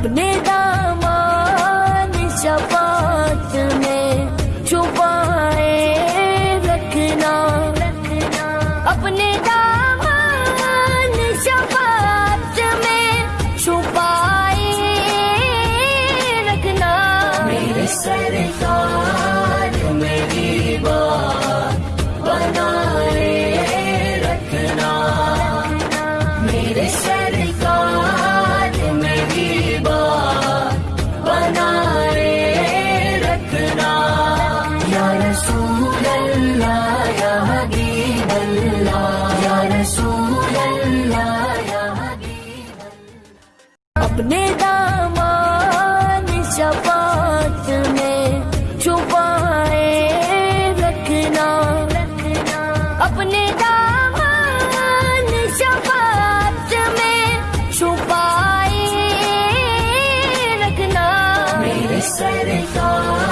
अपने दामान शफात में छुपाए रखना। अपने दामान शफात में छुपाए रखना। मेरे सरकार रसूल अल्लाह अपने दामान शफात में छुपाए रखना। अपने दामान शफात में छुपाए रखना। मेरे सरकार